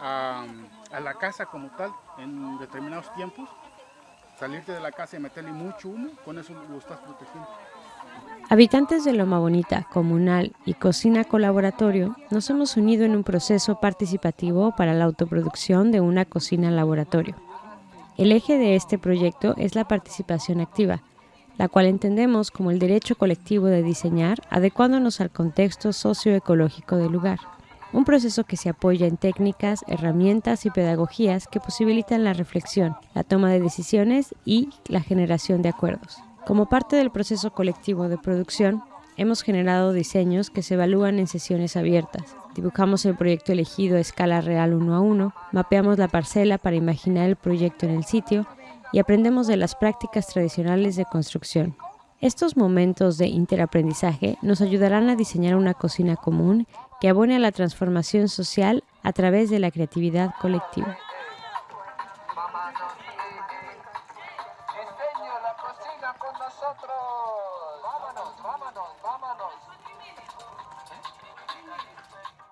a la casa como tal en determinados tiempos, salirte de la casa y meterle mucho humo, con eso lo estás protegiendo. Habitantes de Loma Bonita, Comunal y Cocina Colaboratorio nos hemos unido en un proceso participativo para la autoproducción de una cocina laboratorio. El eje de este proyecto es la participación activa, la cual entendemos como el derecho colectivo de diseñar adecuándonos al contexto socioecológico del lugar. Un proceso que se apoya en técnicas, herramientas y pedagogías que posibilitan la reflexión, la toma de decisiones y la generación de acuerdos. Como parte del proceso colectivo de producción, hemos generado diseños que se evalúan en sesiones abiertas. Dibujamos el proyecto elegido a escala real uno a uno, mapeamos la parcela para imaginar el proyecto en el sitio y aprendemos de las prácticas tradicionales de construcción. Estos momentos de interaprendizaje nos ayudarán a diseñar una cocina común que abone a la transformación social a través de la creatividad colectiva.